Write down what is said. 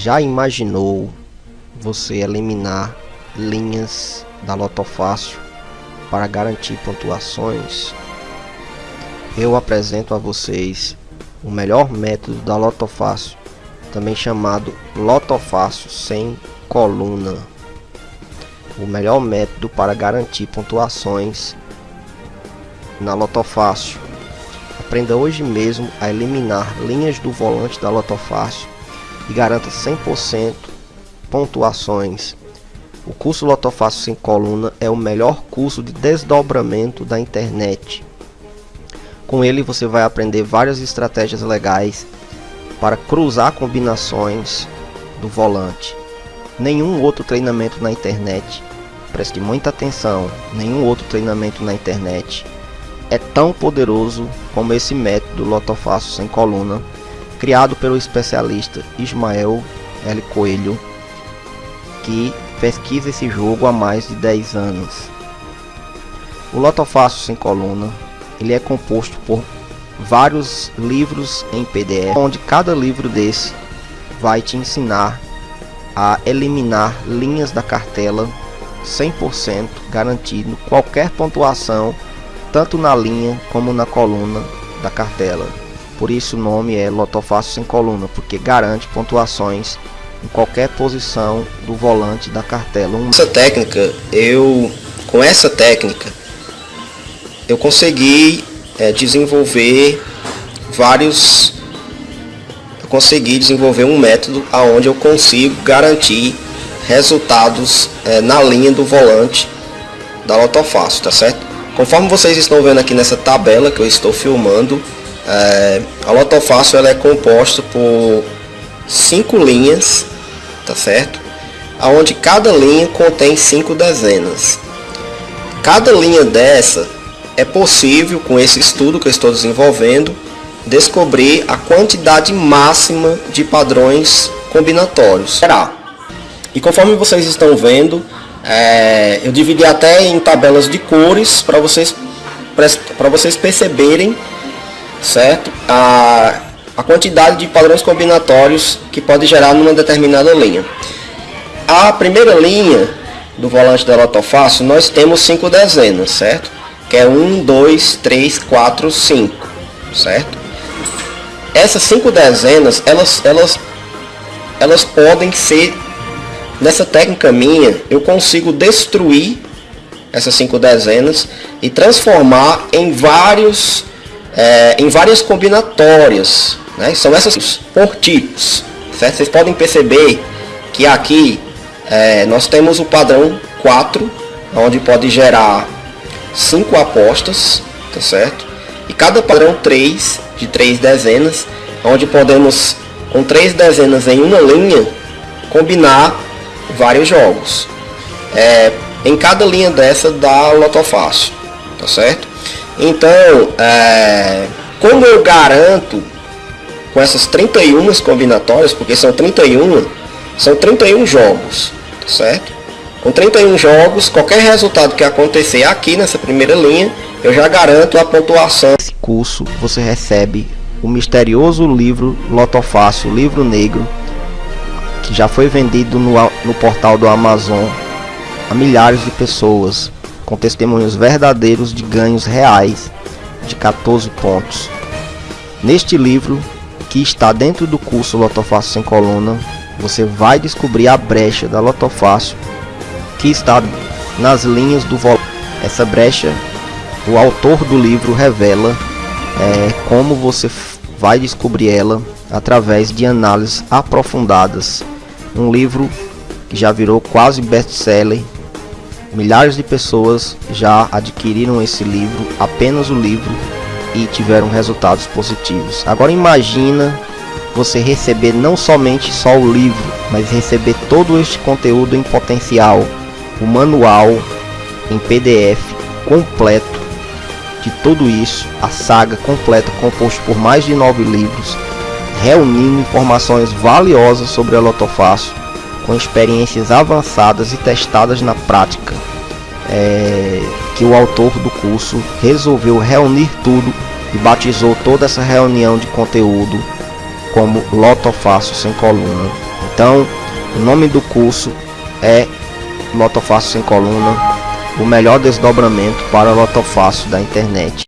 Já imaginou você eliminar linhas da Lotofácil para garantir pontuações? Eu apresento a vocês o melhor método da Lotofácil, também chamado Lotofácil sem coluna. O melhor método para garantir pontuações na Lotofácil. Aprenda hoje mesmo a eliminar linhas do volante da Lotofácil e garanta 100% pontuações. O curso Lotofácil sem coluna é o melhor curso de desdobramento da internet. Com ele você vai aprender várias estratégias legais para cruzar combinações do volante. Nenhum outro treinamento na internet, preste muita atenção, nenhum outro treinamento na internet é tão poderoso como esse método Lotofácil sem coluna criado pelo especialista Ismael L. Coelho, que pesquisa esse jogo há mais de 10 anos. O Lotofácil sem coluna, ele é composto por vários livros em PDF, onde cada livro desse vai te ensinar a eliminar linhas da cartela 100% garantindo qualquer pontuação tanto na linha como na coluna da cartela. Por isso o nome é Lotofácil sem coluna, porque garante pontuações em qualquer posição do volante da cartela. Essa técnica, eu com essa técnica, eu consegui é, desenvolver vários eu consegui desenvolver um método aonde eu consigo garantir resultados é, na linha do volante da Lotofácil, tá certo? Conforme vocês estão vendo aqui nessa tabela que eu estou filmando, é, a lotofácil ela é composta por cinco linhas, tá certo? Aonde cada linha contém cinco dezenas. Cada linha dessa é possível com esse estudo que eu estou desenvolvendo descobrir a quantidade máxima de padrões combinatórios. E conforme vocês estão vendo, é, eu dividi até em tabelas de cores para vocês para vocês perceberem certo? A, a quantidade de padrões combinatórios que pode gerar numa determinada linha. A primeira linha do volante da Lotofácil, nós temos cinco dezenas, certo? Que é 1, 2, 3, 4, 5, certo? Essas cinco dezenas, elas, elas, elas podem ser, nessa técnica minha, eu consigo destruir essas cinco dezenas e transformar em vários é, em várias combinatórias. Né? São essas por tipos. Certo? Vocês podem perceber que aqui é, nós temos o padrão 4, onde pode gerar 5 apostas, tá certo? E cada padrão 3, de 3 dezenas, onde podemos, com 3 dezenas em uma linha, combinar vários jogos. É, em cada linha dessa dá lotofácil, tá certo? Então, é, como eu garanto com essas 31 combinatórias, porque são 31, são 31 jogos, certo? Com 31 jogos, qualquer resultado que acontecer aqui nessa primeira linha, eu já garanto a pontuação. Nesse curso você recebe o misterioso livro Lotofácil, livro negro, que já foi vendido no, no portal do Amazon a milhares de pessoas com testemunhos verdadeiros de ganhos reais de 14 pontos. Neste livro, que está dentro do curso Lotofácil sem coluna, você vai descobrir a brecha da Lotofácil que está nas linhas do volante. Essa brecha, o autor do livro revela é, como você vai descobrir ela através de análises aprofundadas. Um livro que já virou quase best-seller Milhares de pessoas já adquiriram esse livro, apenas o livro, e tiveram resultados positivos. Agora imagina você receber não somente só o livro, mas receber todo este conteúdo em potencial, o manual em PDF completo de tudo isso, a saga completa composto por mais de nove livros, reunindo informações valiosas sobre a Lotofácil com experiências avançadas e testadas na prática, é, que o autor do curso resolveu reunir tudo e batizou toda essa reunião de conteúdo como Loto Fácil sem coluna Então, o nome do curso é Lotofácil sem coluna, o melhor desdobramento para o Lotofácil da internet.